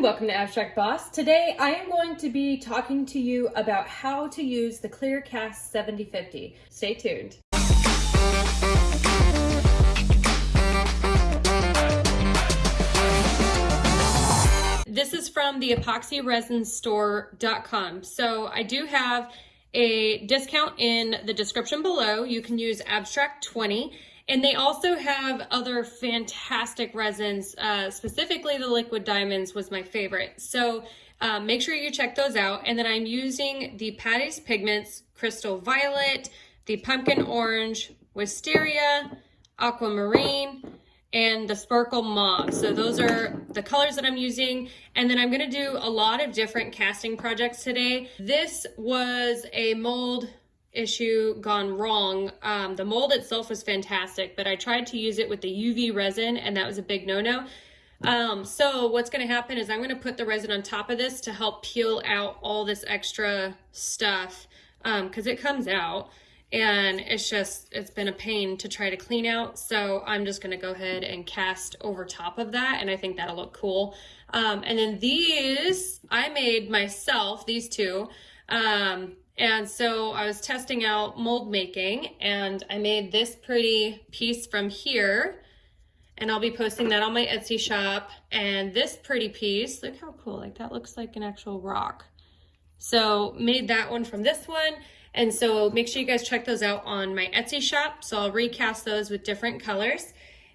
welcome to Abstract Boss. Today I am going to be talking to you about how to use the Clearcast 7050. Stay tuned. This is from the epoxyresinstore.com. So I do have a discount in the description below. You can use Abstract 20 and they also have other fantastic resins, uh, specifically the liquid diamonds was my favorite. So um, make sure you check those out. And then I'm using the Patty's Pigments Crystal Violet, the Pumpkin Orange, Wisteria, Aquamarine, and the Sparkle Mauve. So those are the colors that I'm using. And then I'm gonna do a lot of different casting projects today. This was a mold issue gone wrong. Um, the mold itself was fantastic, but I tried to use it with the UV resin and that was a big no-no. Um, so what's going to happen is I'm going to put the resin on top of this to help peel out all this extra stuff because um, it comes out and it's just, it's been a pain to try to clean out. So I'm just going to go ahead and cast over top of that and I think that'll look cool. Um, and then these I made myself, these two. Um, and so I was testing out mold making and I made this pretty piece from here and I'll be posting that on my Etsy shop. And this pretty piece, look how cool, like that looks like an actual rock. So made that one from this one. And so make sure you guys check those out on my Etsy shop. So I'll recast those with different colors.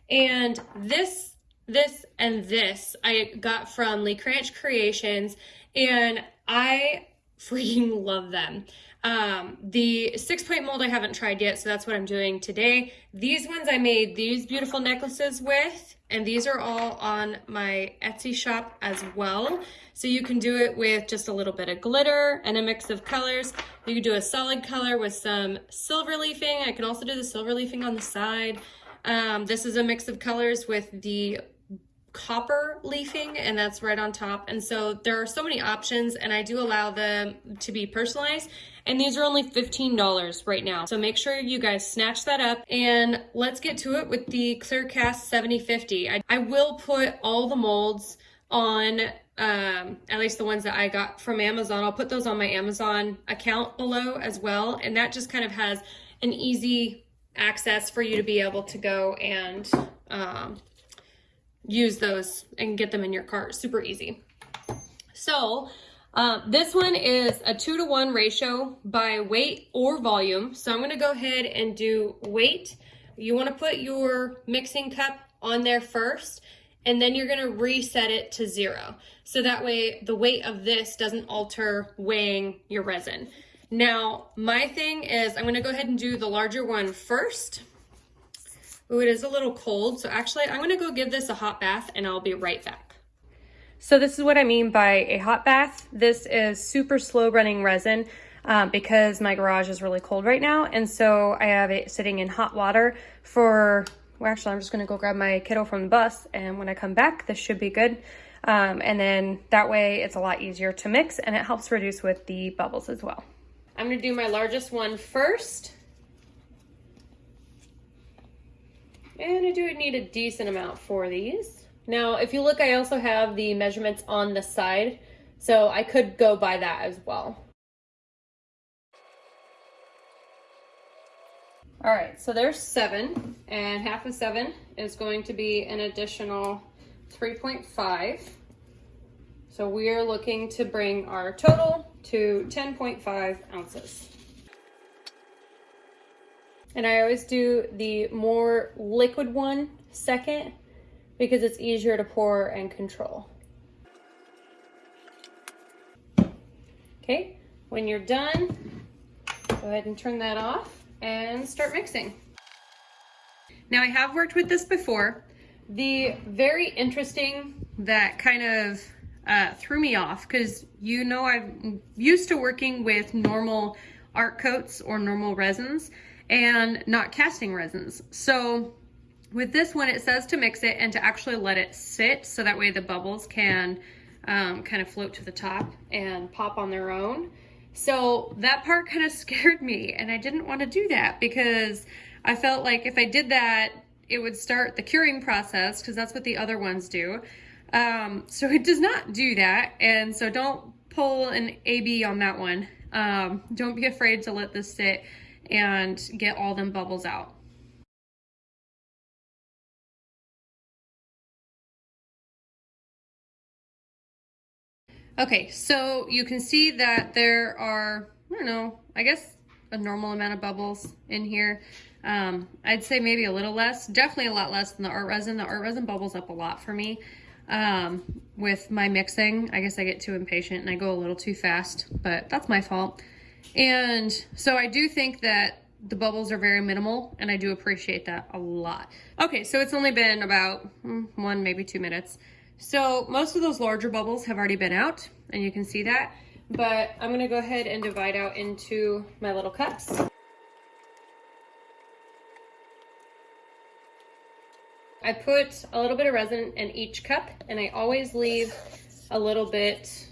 And this, this, and this I got from Lee Cranch Creations. And I freaking love them. Um, the six point mold I haven't tried yet, so that's what I'm doing today. These ones I made these beautiful necklaces with, and these are all on my Etsy shop as well. So you can do it with just a little bit of glitter and a mix of colors. You can do a solid color with some silver leafing. I can also do the silver leafing on the side. Um, this is a mix of colors with the copper leafing and that's right on top. And so there are so many options and I do allow them to be personalized and these are only $15 right now. So make sure you guys snatch that up and let's get to it with the Clearcast 7050. I, I will put all the molds on um, at least the ones that I got from Amazon. I'll put those on my Amazon account below as well. And that just kind of has an easy access for you to be able to go and um, use those and get them in your cart. Super easy. So uh, this one is a two to one ratio by weight or volume. So I'm gonna go ahead and do weight. You wanna put your mixing cup on there first, and then you're gonna reset it to zero. So that way the weight of this doesn't alter weighing your resin. Now, my thing is I'm gonna go ahead and do the larger one first. Ooh, it is a little cold. So actually, I'm gonna go give this a hot bath and I'll be right back. So this is what I mean by a hot bath. This is super slow running resin um, because my garage is really cold right now. And so I have it sitting in hot water for, well, actually, I'm just gonna go grab my kiddo from the bus. And when I come back, this should be good. Um, and then that way it's a lot easier to mix and it helps reduce with the bubbles as well. I'm gonna do my largest one first. And I do need a decent amount for these. Now, if you look, I also have the measurements on the side, so I could go by that as well. All right, so there's seven, and half of seven is going to be an additional 3.5. So we are looking to bring our total to 10.5 ounces. And I always do the more liquid one second because it's easier to pour and control. Okay, when you're done, go ahead and turn that off and start mixing. Now I have worked with this before. The very interesting that kind of uh, threw me off because you know I'm used to working with normal art coats or normal resins and not casting resins. So with this one, it says to mix it and to actually let it sit so that way the bubbles can um, kind of float to the top and pop on their own. So that part kind of scared me and I didn't want to do that because I felt like if I did that, it would start the curing process because that's what the other ones do. Um, so it does not do that. And so don't pull an AB on that one. Um, don't be afraid to let this sit and get all them bubbles out. Okay, so you can see that there are, I don't know, I guess a normal amount of bubbles in here. Um, I'd say maybe a little less, definitely a lot less than the art resin. The art resin bubbles up a lot for me um, with my mixing. I guess I get too impatient and I go a little too fast, but that's my fault. And so I do think that the bubbles are very minimal and I do appreciate that a lot. Okay, so it's only been about mm, one, maybe two minutes. So most of those larger bubbles have already been out and you can see that, but I'm gonna go ahead and divide out into my little cups. I put a little bit of resin in each cup and I always leave a little bit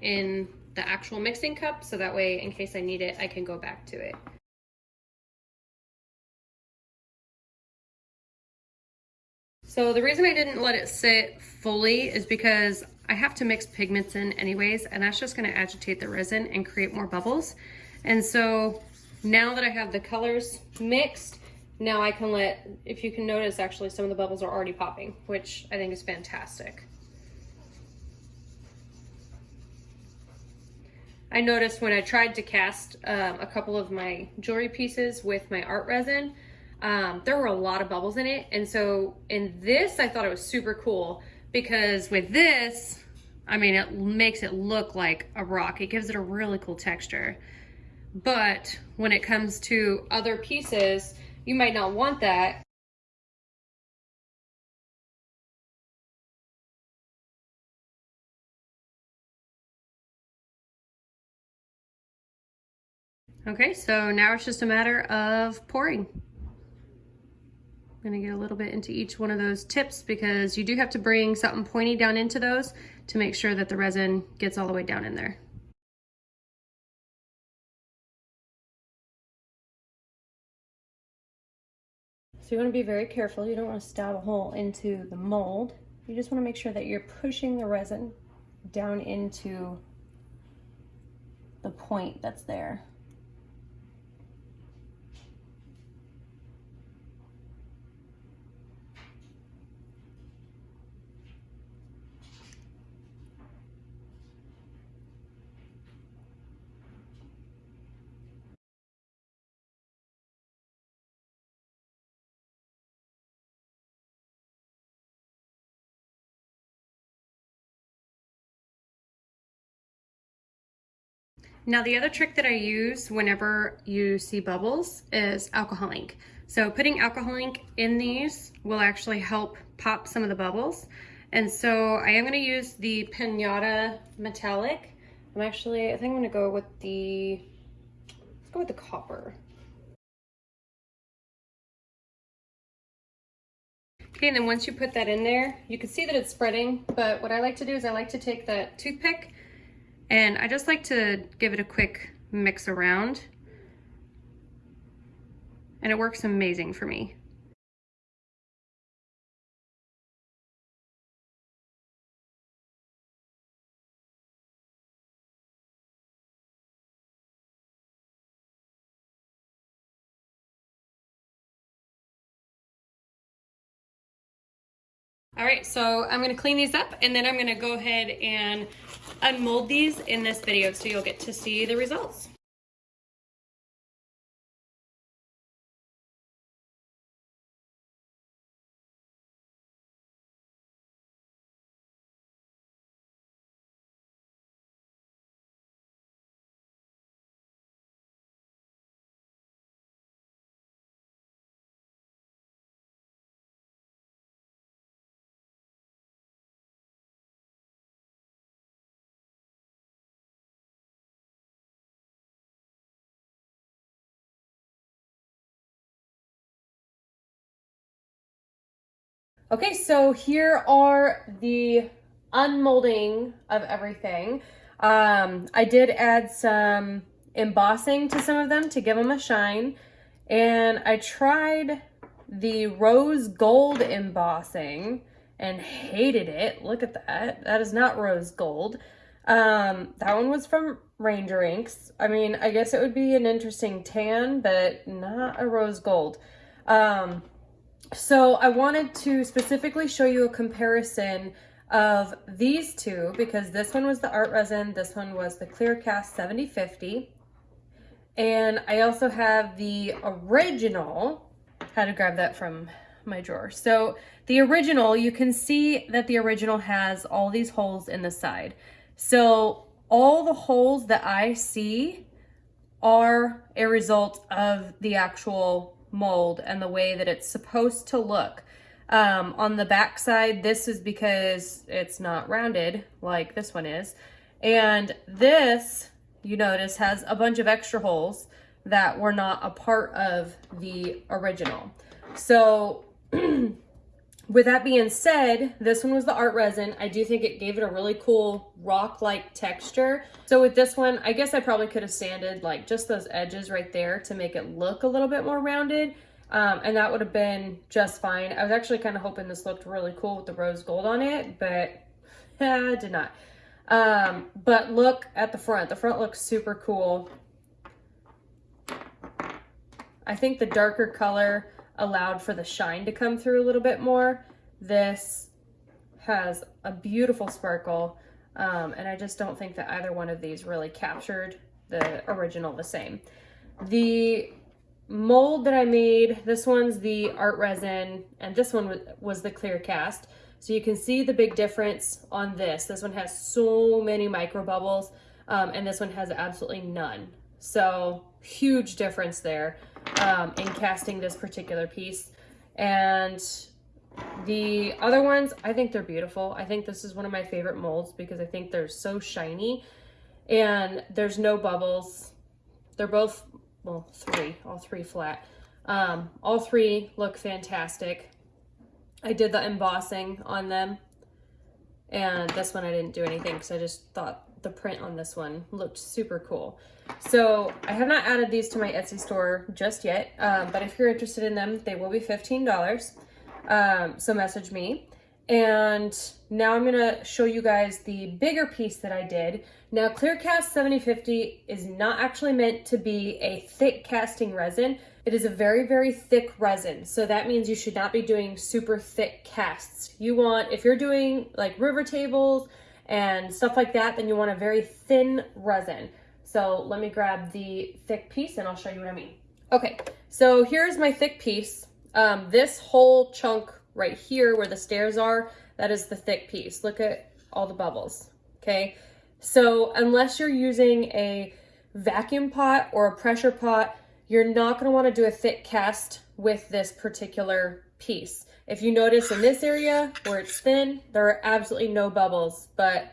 in the actual mixing cup so that way in case I need it I can go back to it. So the reason I didn't let it sit fully is because I have to mix pigments in anyways, and that's just gonna agitate the resin and create more bubbles. And so now that I have the colors mixed, now I can let, if you can notice actually some of the bubbles are already popping, which I think is fantastic. I noticed when I tried to cast um, a couple of my jewelry pieces with my art resin, um, there were a lot of bubbles in it. And so in this, I thought it was super cool because with this, I mean, it makes it look like a rock. It gives it a really cool texture. But when it comes to other pieces, you might not want that. Okay, so now it's just a matter of pouring. I'm gonna get a little bit into each one of those tips because you do have to bring something pointy down into those to make sure that the resin gets all the way down in there. So you wanna be very careful. You don't wanna stab a hole into the mold. You just wanna make sure that you're pushing the resin down into the point that's there. Now the other trick that I use whenever you see bubbles is alcohol ink. So putting alcohol ink in these will actually help pop some of the bubbles. And so I am gonna use the Pinata Metallic. I'm actually, I think I'm gonna go with the, let's go with the copper. Okay, and then once you put that in there, you can see that it's spreading, but what I like to do is I like to take that toothpick and I just like to give it a quick mix around. And it works amazing for me. All right, so I'm gonna clean these up and then I'm gonna go ahead and unmold these in this video so you'll get to see the results. Okay, so here are the unmolding of everything. Um, I did add some embossing to some of them to give them a shine. And I tried the rose gold embossing and hated it. Look at that. That is not rose gold. Um, that one was from Ranger Inks. I mean, I guess it would be an interesting tan, but not a rose gold. Um, so I wanted to specifically show you a comparison of these two because this one was the art resin, this one was the clear cast 7050. And I also have the original, had to grab that from my drawer. So the original, you can see that the original has all these holes in the side. So all the holes that I see are a result of the actual mold and the way that it's supposed to look. Um, on the back side, this is because it's not rounded like this one is. And this, you notice, has a bunch of extra holes that were not a part of the original. So with that being said, this one was the art resin. I do think it gave it a really cool rock-like texture. So with this one, I guess I probably could have sanded like just those edges right there to make it look a little bit more rounded. Um, and that would have been just fine. I was actually kind of hoping this looked really cool with the rose gold on it, but yeah, did not. Um, but look at the front. The front looks super cool. I think the darker color allowed for the shine to come through a little bit more. This has a beautiful sparkle, um, and I just don't think that either one of these really captured the original the same. The mold that I made, this one's the art resin, and this one was the clear cast. So you can see the big difference on this. This one has so many micro bubbles, um, and this one has absolutely none. So huge difference there um, in casting this particular piece. And the other ones, I think they're beautiful. I think this is one of my favorite molds because I think they're so shiny and there's no bubbles. They're both, well, three, all three flat. Um, all three look fantastic. I did the embossing on them and this one I didn't do anything because I just thought the print on this one looked super cool. So I have not added these to my Etsy store just yet, um, but if you're interested in them, they will be $15. Um, so message me. And now I'm gonna show you guys the bigger piece that I did. Now Clearcast 7050 is not actually meant to be a thick casting resin. It is a very, very thick resin. So that means you should not be doing super thick casts. You want, if you're doing like river tables and stuff like that, then you want a very thin resin. So let me grab the thick piece and I'll show you what I mean. Okay, so here's my thick piece. Um, this whole chunk right here where the stairs are, that is the thick piece. Look at all the bubbles, okay? So unless you're using a vacuum pot or a pressure pot, you're not gonna wanna do a thick cast with this particular piece. If you notice in this area where it's thin, there are absolutely no bubbles, but,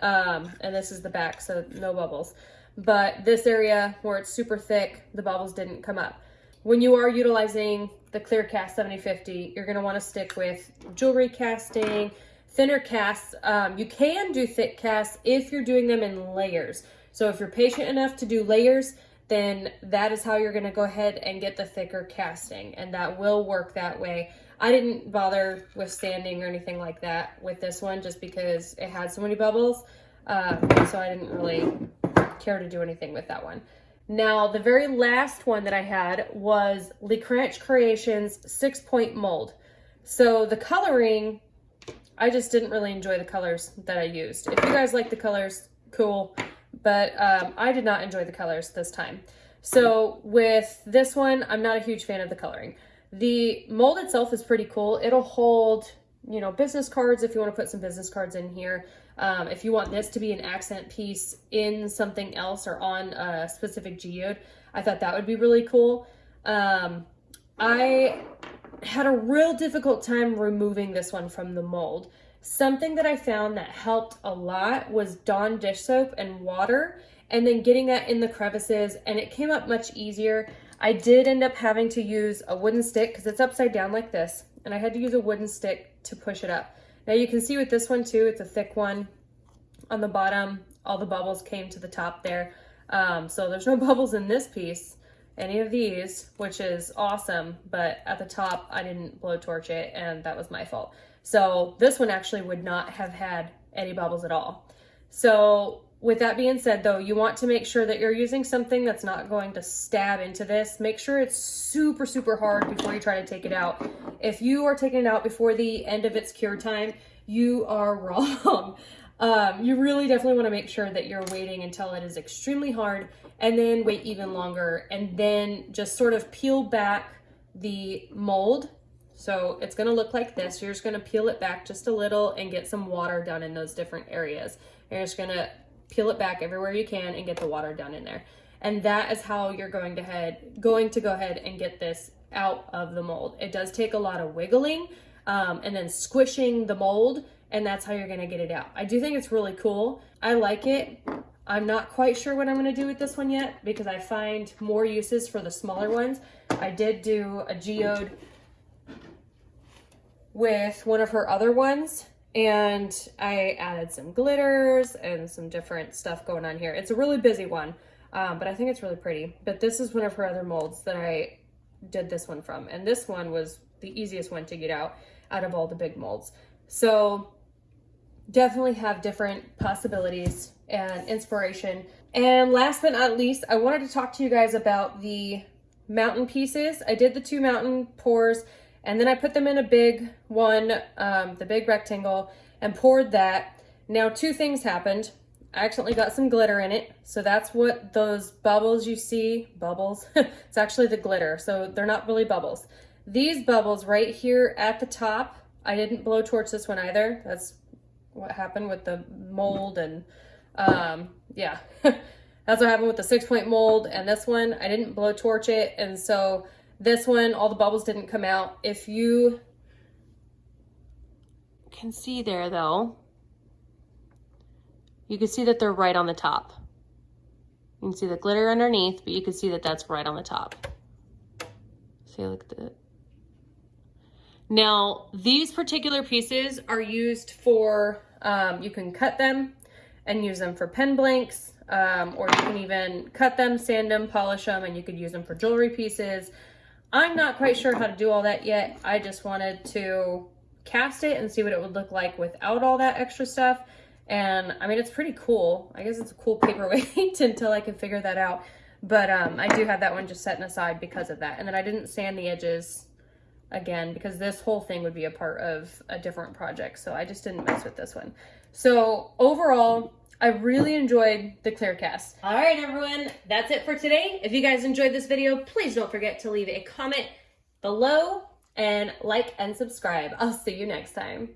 um, and this is the back, so no bubbles. But this area where it's super thick, the bubbles didn't come up. When you are utilizing the Clear Cast 7050, you're gonna wanna stick with jewelry casting, thinner casts. Um, you can do thick casts if you're doing them in layers. So if you're patient enough to do layers, then that is how you're gonna go ahead and get the thicker casting and that will work that way. I didn't bother with sanding or anything like that with this one just because it had so many bubbles. Uh, so I didn't really care to do anything with that one. Now, the very last one that I had was Lecranche Creations six point mold. So the coloring, I just didn't really enjoy the colors that I used. If you guys like the colors, cool. But um, I did not enjoy the colors this time. So with this one, I'm not a huge fan of the coloring. The mold itself is pretty cool. It'll hold, you know, business cards if you want to put some business cards in here. Um, if you want this to be an accent piece in something else or on a specific geode, I thought that would be really cool. Um, I had a real difficult time removing this one from the mold. Something that I found that helped a lot was Dawn dish soap and water and then getting that in the crevices and it came up much easier. I did end up having to use a wooden stick because it's upside down like this and I had to use a wooden stick to push it up. Now you can see with this one too, it's a thick one on the bottom. All the bubbles came to the top there. Um, so there's no bubbles in this piece, any of these, which is awesome. But at the top, I didn't blowtorch it and that was my fault. So this one actually would not have had any bubbles at all. So with that being said though, you want to make sure that you're using something that's not going to stab into this. Make sure it's super, super hard before you try to take it out. If you are taking it out before the end of its cure time, you are wrong. Um, you really definitely want to make sure that you're waiting until it is extremely hard and then wait even longer and then just sort of peel back the mold. So it's going to look like this. You're just going to peel it back just a little and get some water done in those different areas. You're just going to peel it back everywhere you can and get the water down in there. And that is how you're going to head going to go ahead and get this out of the mold. It does take a lot of wiggling um, and then squishing the mold and that's how you're gonna get it out. I do think it's really cool. I like it. I'm not quite sure what I'm gonna do with this one yet because I find more uses for the smaller ones. I did do a geode with one of her other ones and I added some glitters and some different stuff going on here. It's a really busy one, um, but I think it's really pretty. But this is one of her other molds that I did this one from. And this one was the easiest one to get out out of all the big molds. So definitely have different possibilities and inspiration. And last but not least, I wanted to talk to you guys about the mountain pieces. I did the two mountain pours and then I put them in a big one, um, the big rectangle, and poured that. Now, two things happened. I accidentally got some glitter in it. So that's what those bubbles you see, bubbles, it's actually the glitter. So they're not really bubbles. These bubbles right here at the top, I didn't blow torch this one either. That's what happened with the mold and um, yeah, that's what happened with the six point mold and this one, I didn't blow torch it. And so this one, all the bubbles didn't come out. If you can see there though, you can see that they're right on the top. You can see the glitter underneath, but you can see that that's right on the top. See, look at that. Now, these particular pieces are used for, um, you can cut them and use them for pen blanks, um, or you can even cut them, sand them, polish them, and you could use them for jewelry pieces. I'm not quite sure how to do all that yet. I just wanted to cast it and see what it would look like without all that extra stuff. And I mean, it's pretty cool. I guess it's a cool paperweight until I can figure that out. But um, I do have that one just setting aside because of that. And then I didn't sand the edges again because this whole thing would be a part of a different project. So I just didn't mess with this one. So overall, I really enjoyed the clear cast. All right, everyone, that's it for today. If you guys enjoyed this video, please don't forget to leave a comment below and like and subscribe. I'll see you next time.